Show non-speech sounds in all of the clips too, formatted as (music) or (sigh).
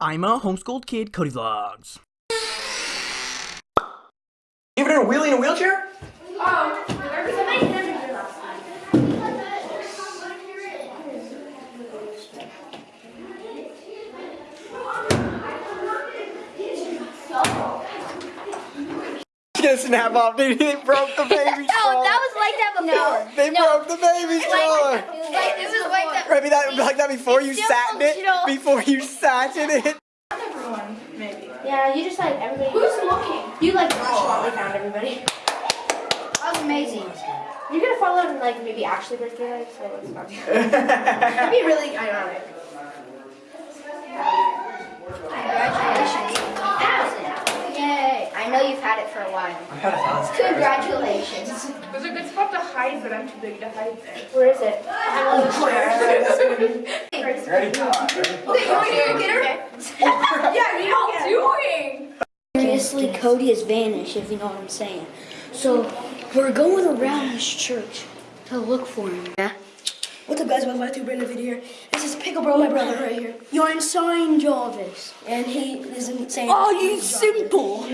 I'm a homeschooled kid, Cody Vlogs. Ever done a wheelie in a wheelchair? Get a snap off, dude. They broke the baby No, stroller. that was like that before. They broke the baby stroller. Like this is like that. Maybe that like that before you still sat in it. Before you sat in it. Yeah, you just like everybody. Who's looking? You like nonchalantly found everybody. That was amazing. You're gonna follow and like maybe actually break birthday like so it's fun. (laughs) That'd be really ironic. Congratulations. Yay! I know you've had it for a while. Congratulations. There's a good spot to hide, but I'm too big to hide there. Where is it? I'm not sure. Ready? Yeah, what are you doing? Seriously, Cody has vanished, if you know what I'm saying. So, we're going around this church to look for him. Yeah? What's up guys, welcome back to a brand new video here. This is Pickle Bro, my brother right here. You're insane, Jarvis. And he isn't saying Oh, you simple.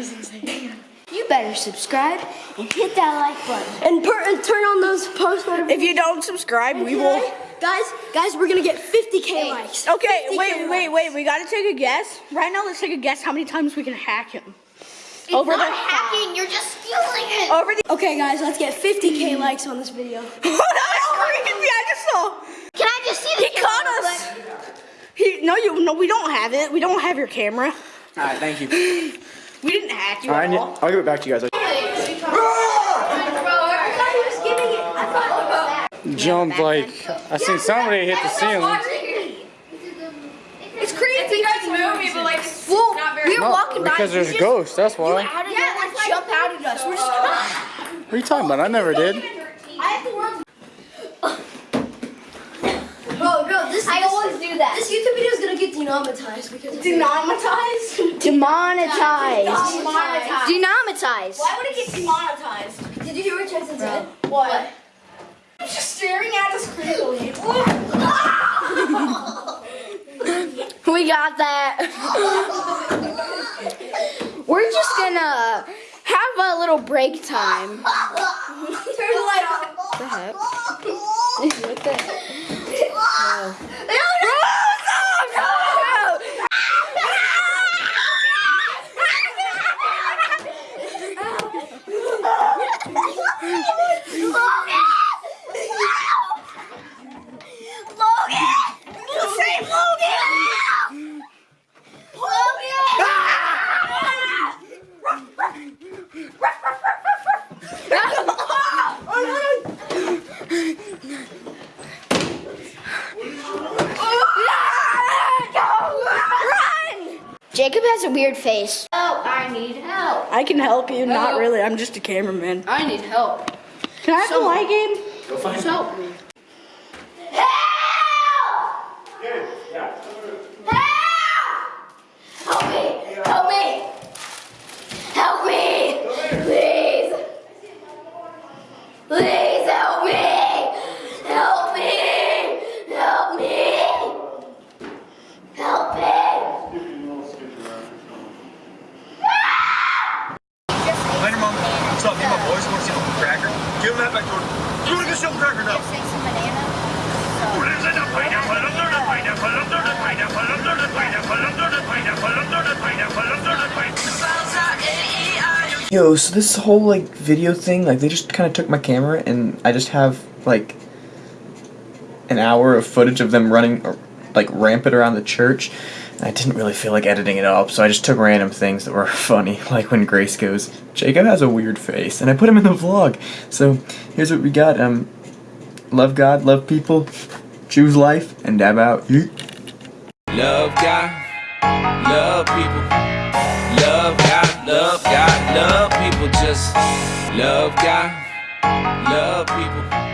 You better subscribe and hit that like button. And, per- and turn on those post notifications. If you don't subscribe, we will. Guys, guys, we're gonna get 50k likes. Okay, 50K wait, wait, likes. wait. We gotta take a guess. Right now, let's take a guess how many times we can hack him. It's Over not the- hacking. You're just stealing it. Over the. Okay guys, let's get 50k mm-hmm. likes on this video. Oh, that was freaking! I just saw. Can I just see the He caught us. He no, you no, we don't have it. We don't have your camera. Alright, thank you. (laughs) We didn't hack you at all. I'll give it back to you guys. Ah! Jump like I seen somebody hit the ceiling. It's crazy. you guys move me, but like it's not very. We were walking by. Because there's ghosts, that's why. How did yeah, like jump out at us? We're just. What are you talking about? I never did. Bro, bro, this I always do that. this YouTube video is gonna get demonetized because of Demonetized. Demonetized. Demonetized. Demonetized. Why would it get demonetized? Did you hear what Jackson said? What? I'm just staring at us creepily. (laughs) (laughs) We got that. (laughs) We're just gonna have a little break time. Turn the light off. The heck? what the? Jacob has a weird face. Oh, I need help. I can help you. Not really. I'm just a cameraman. I need help. Can I have the light game? Help me. Help me! Help me! Help me! Please. Please! Please help me! Help me! Help me! Help me! Later, Mom. What's up? Me and my boys want to see Uncle Cracker. Give him that back door. You want to go see Uncle Cracker now? Say some banana. Lives in a pineapple, under the pineapple, under the pineapple, under the pineapple, under the pineapple, under the pineapple, under the pineapple. Yo, so this whole like video thing, like they just kind of took my camera and I just have like an hour of footage of them running uh, like rampant around the church. And I didn't really feel like editing it up, so I just took random things that were (laughs) funny, like when Grace goes, Jacob has a weird face, and I put him in the vlog. So here's what we got. Um, love God, love people, choose life, and dab out. Love God, love people. Love people. Just love God, love people.